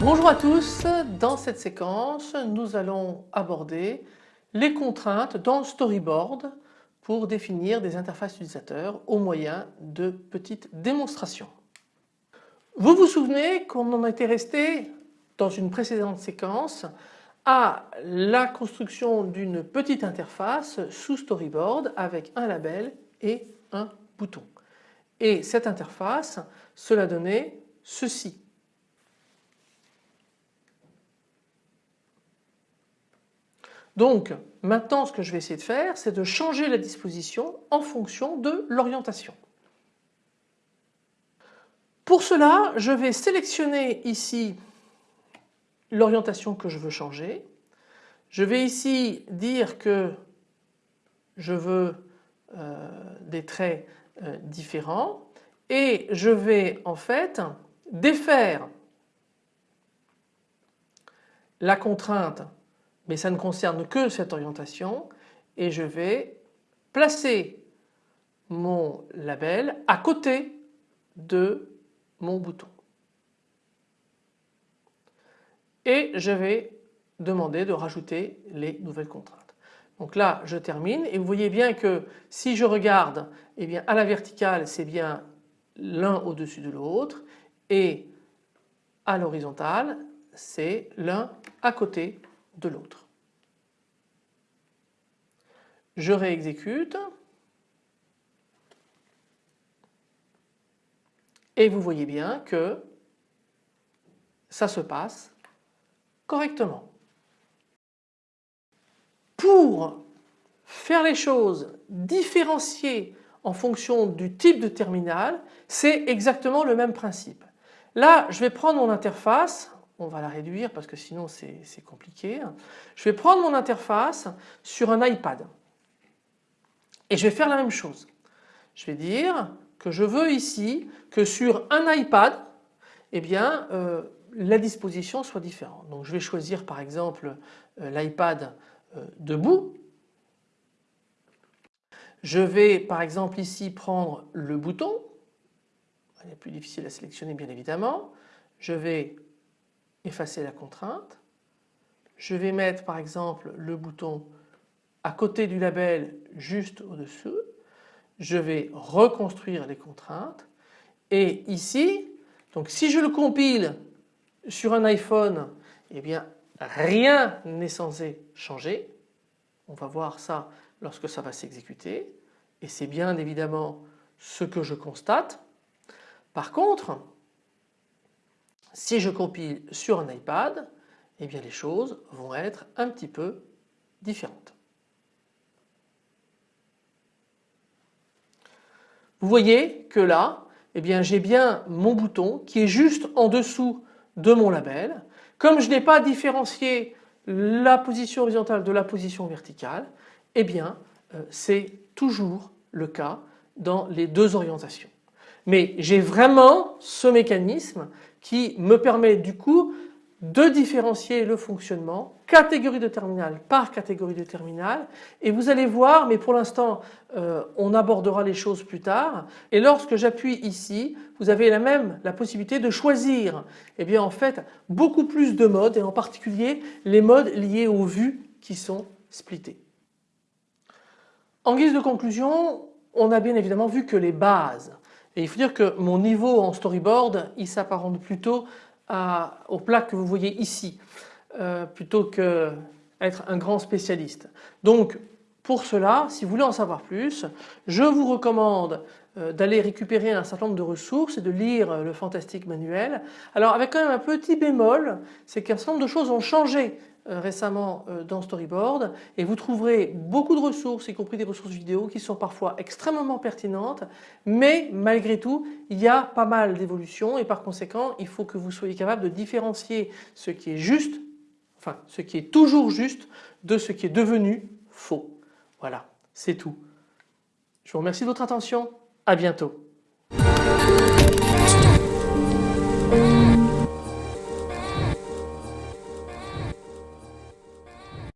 Bonjour à tous, dans cette séquence nous allons aborder les contraintes dans storyboard pour définir des interfaces utilisateurs au moyen de petites démonstrations. Vous vous souvenez qu'on en était resté dans une précédente séquence à la construction d'une petite interface sous storyboard avec un label et un bouton. Et cette interface, cela donnait ceci. Donc maintenant ce que je vais essayer de faire c'est de changer la disposition en fonction de l'orientation. Pour cela je vais sélectionner ici l'orientation que je veux changer. Je vais ici dire que je veux euh, des traits euh, différents et je vais en fait défaire la contrainte mais ça ne concerne que cette orientation et je vais placer mon label à côté de mon bouton. Et je vais demander de rajouter les nouvelles contraintes. Donc là je termine et vous voyez bien que si je regarde eh bien à la verticale c'est bien l'un au-dessus de l'autre et à l'horizontale c'est l'un à côté de l'autre. Je réexécute et vous voyez bien que ça se passe correctement. Pour faire les choses différenciées en fonction du type de terminal, c'est exactement le même principe. Là, je vais prendre mon interface on va la réduire parce que sinon c'est compliqué. Je vais prendre mon interface sur un iPad et je vais faire la même chose. Je vais dire que je veux ici que sur un iPad eh bien, euh, la disposition soit différente. Donc je vais choisir par exemple euh, l'iPad euh, debout. Je vais par exemple ici prendre le bouton. Il est plus difficile à sélectionner bien évidemment. Je vais effacer la contrainte. Je vais mettre par exemple le bouton à côté du label juste au-dessus. Je vais reconstruire les contraintes et ici donc si je le compile sur un iPhone eh bien rien n'est censé changer. On va voir ça lorsque ça va s'exécuter et c'est bien évidemment ce que je constate. Par contre si je compile sur un iPad, eh bien les choses vont être un petit peu différentes. Vous voyez que là, eh bien j'ai bien mon bouton qui est juste en dessous de mon label. Comme je n'ai pas différencié la position horizontale de la position verticale, eh bien euh, c'est toujours le cas dans les deux orientations. Mais j'ai vraiment ce mécanisme qui me permet du coup de différencier le fonctionnement catégorie de terminal par catégorie de terminal. Et vous allez voir mais pour l'instant euh, on abordera les choses plus tard. Et lorsque j'appuie ici vous avez la même la possibilité de choisir et eh bien en fait beaucoup plus de modes et en particulier les modes liés aux vues qui sont splittés. En guise de conclusion on a bien évidemment vu que les bases. Et il faut dire que mon niveau en storyboard, il s'apparente plutôt à, au plat que vous voyez ici, euh, plutôt qu'être un grand spécialiste. Donc pour cela, si vous voulez en savoir plus, je vous recommande euh, d'aller récupérer un certain nombre de ressources et de lire le fantastique manuel. Alors avec quand même un petit bémol, c'est qu'un certain nombre de choses ont changé euh, récemment euh, dans Storyboard et vous trouverez beaucoup de ressources, y compris des ressources vidéo qui sont parfois extrêmement pertinentes mais malgré tout il y a pas mal d'évolutions et par conséquent il faut que vous soyez capable de différencier ce qui est juste, enfin ce qui est toujours juste de ce qui est devenu faux. Voilà, c'est tout. Je vous remercie de votre attention. À bientôt.